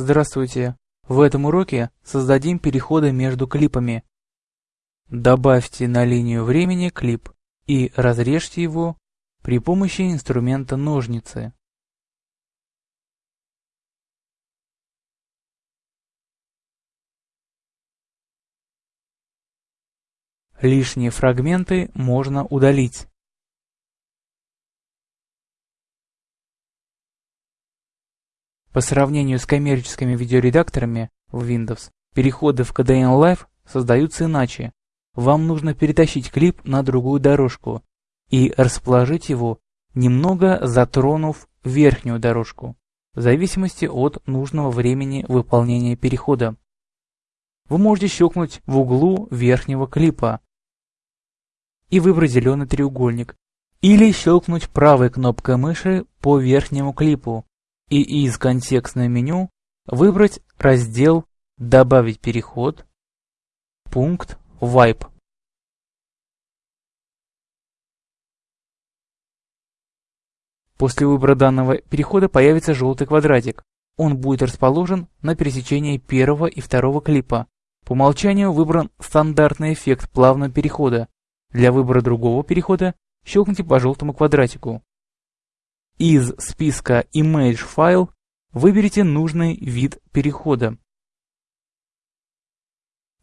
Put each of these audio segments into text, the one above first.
Здравствуйте! В этом уроке создадим переходы между клипами. Добавьте на линию времени клип и разрежьте его при помощи инструмента ножницы. Лишние фрагменты можно удалить. По сравнению с коммерческими видеоредакторами в Windows, переходы в KDN Live создаются иначе. Вам нужно перетащить клип на другую дорожку и расположить его, немного затронув верхнюю дорожку, в зависимости от нужного времени выполнения перехода. Вы можете щелкнуть в углу верхнего клипа и выбрать зеленый треугольник, или щелкнуть правой кнопкой мыши по верхнему клипу и из контекстного меню выбрать раздел «Добавить переход», пункт «Wipe». После выбора данного перехода появится желтый квадратик. Он будет расположен на пересечении первого и второго клипа. По умолчанию выбран стандартный эффект плавного перехода. Для выбора другого перехода щелкните по желтому квадратику. Из списка Image File выберите нужный вид перехода.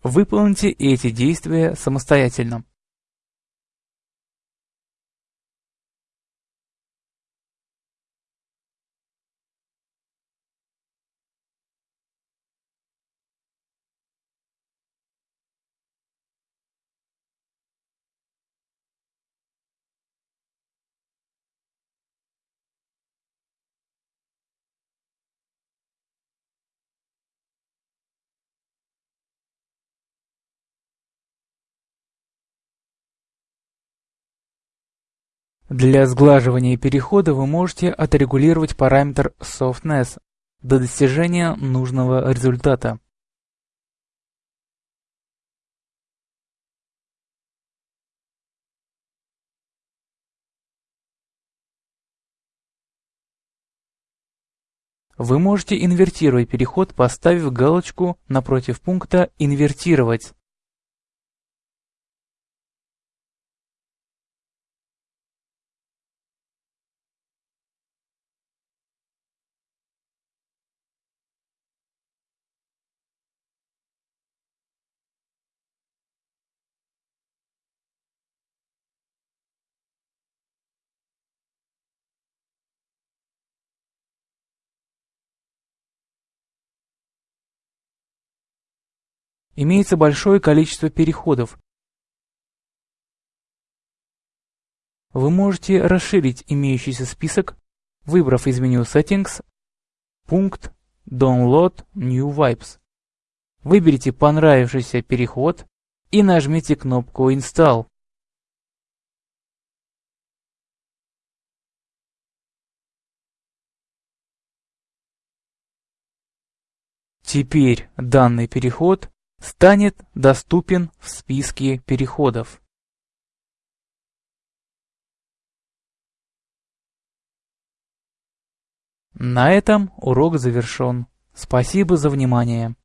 Выполните эти действия самостоятельно. Для сглаживания перехода вы можете отрегулировать параметр Softness до достижения нужного результата. Вы можете инвертировать переход, поставив галочку напротив пункта «Инвертировать». Имеется большое количество переходов. Вы можете расширить имеющийся список, выбрав из меню Settings пункт Download New Vibes. Выберите понравившийся переход и нажмите кнопку Install. Теперь данный переход станет доступен в списке переходов. На этом урок завершен. Спасибо за внимание.